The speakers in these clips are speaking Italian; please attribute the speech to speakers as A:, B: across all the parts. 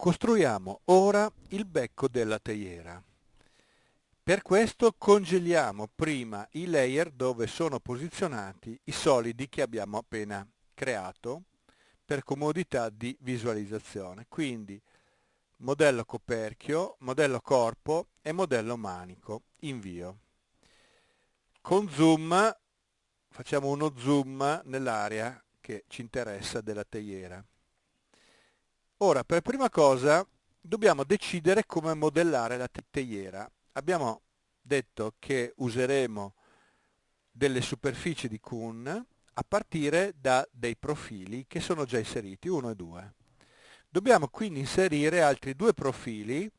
A: Costruiamo ora il becco della teiera. Per questo congeliamo prima i layer dove sono posizionati i solidi che abbiamo appena creato per comodità di visualizzazione. Quindi modello coperchio, modello corpo e modello manico. Invio. Con zoom facciamo uno zoom nell'area che ci interessa della teiera. Ora, per prima cosa, dobbiamo decidere come modellare la teiera. Abbiamo detto che useremo delle superfici di Kuhn a partire da dei profili che sono già inseriti, 1 e 2. Dobbiamo quindi inserire altri due profili,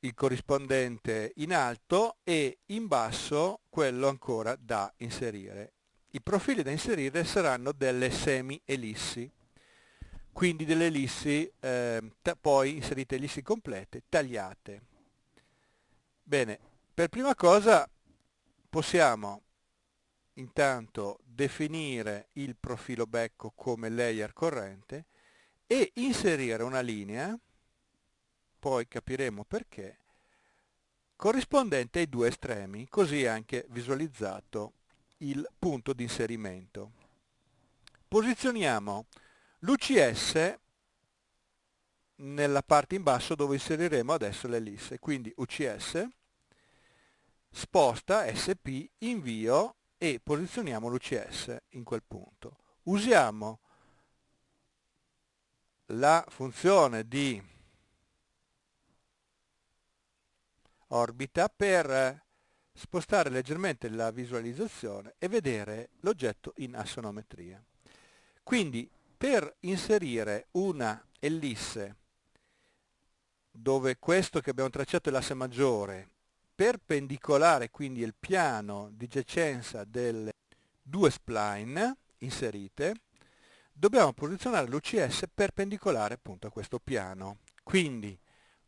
A: il corrispondente in alto e in basso quello ancora da inserire. I profili da inserire saranno delle semi-ellissi quindi delle ellissi, eh, poi inserite ellissi complete, tagliate. Bene, per prima cosa possiamo intanto definire il profilo becco come layer corrente e inserire una linea, poi capiremo perché, corrispondente ai due estremi, così anche visualizzato il punto di inserimento. Posizioniamo l'UCS nella parte in basso dove inseriremo adesso l'ellisse, quindi UCS, sposta SP, invio e posizioniamo l'UCS in quel punto. Usiamo la funzione di orbita per spostare leggermente la visualizzazione e vedere l'oggetto in assonometria. Quindi per inserire una ellisse dove questo che abbiamo tracciato è l'asse maggiore perpendicolare quindi il piano di giacenza delle due spline inserite dobbiamo posizionare l'UCS perpendicolare appunto a questo piano. Quindi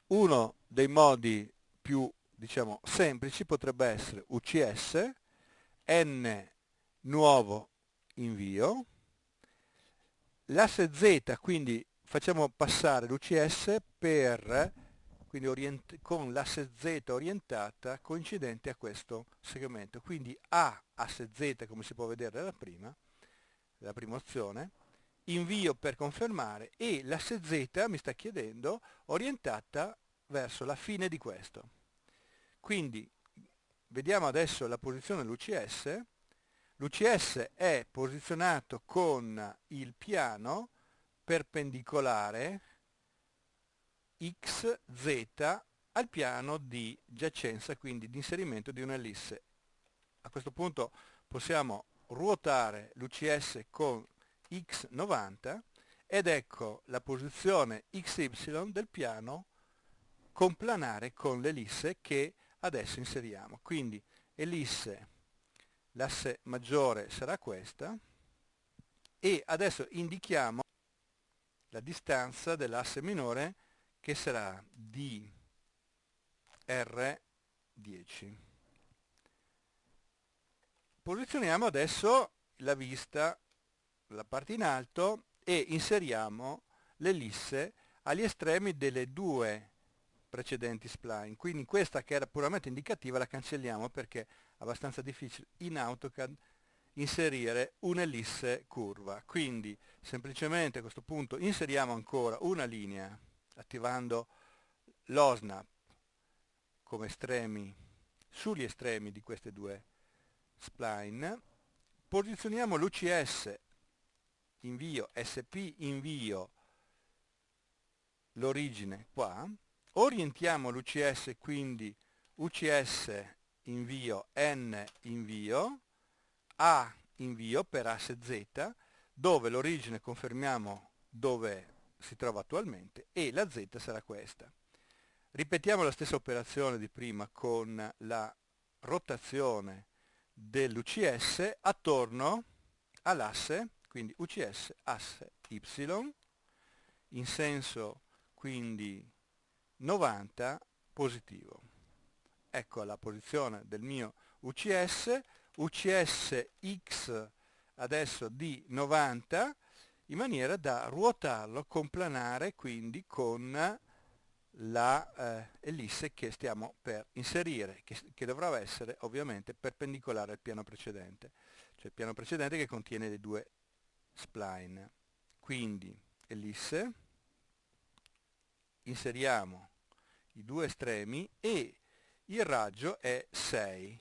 A: uno dei modi più diciamo semplici potrebbe essere UCS n nuovo invio L'asse Z quindi facciamo passare l'UCS per, quindi con l'asse Z orientata coincidente a questo segmento. Quindi A asse Z come si può vedere dalla prima, dalla prima opzione, invio per confermare e l'asse Z mi sta chiedendo orientata verso la fine di questo. Quindi vediamo adesso la posizione dell'UCS, L'UCS è posizionato con il piano perpendicolare XZ al piano di giacenza, quindi di inserimento di un'ellisse. A questo punto possiamo ruotare l'UCS con X90 ed ecco la posizione XY del piano complanare con l'ellisse che adesso inseriamo. Quindi ellisse l'asse maggiore sarà questa e adesso indichiamo la distanza dell'asse minore che sarà di R10. Posizioniamo adesso la vista, la parte in alto e inseriamo l'ellisse agli estremi delle due precedenti spline. Quindi questa che era puramente indicativa la cancelliamo perché abbastanza difficile in AutoCAD inserire un'ellisse curva. Quindi semplicemente a questo punto inseriamo ancora una linea attivando l'OSNAP come estremi sugli estremi di queste due spline, posizioniamo l'UCS invio SP invio l'origine qua, orientiamo l'UCS quindi UCS invio n invio, a invio per asse z, dove l'origine confermiamo dove si trova attualmente e la z sarà questa. Ripetiamo la stessa operazione di prima con la rotazione dell'UCS attorno all'asse, quindi UCS asse Y, in senso quindi 90 positivo. Ecco la posizione del mio UCS, UCS X adesso di 90, in maniera da ruotarlo, complanare quindi con la eh, che stiamo per inserire, che, che dovrà essere ovviamente perpendicolare al piano precedente, cioè il piano precedente che contiene le due spline. Quindi ellisse, inseriamo i due estremi e il raggio è 6.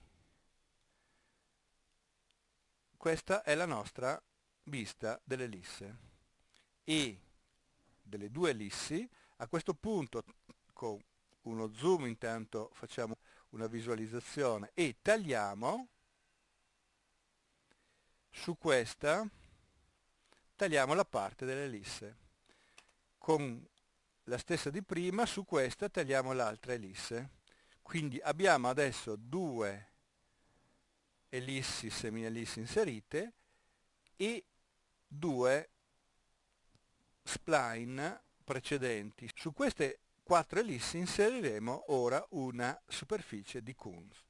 A: Questa è la nostra vista dell'ellisse e delle due ellissi. A questo punto con uno zoom intanto facciamo una visualizzazione e tagliamo. Su questa tagliamo la parte dell'ellisse con la stessa di prima su questa tagliamo l'altra ellisse quindi abbiamo adesso due ellissi semi-ellissi inserite e due spline precedenti. Su queste quattro ellissi inseriremo ora una superficie di Kunz.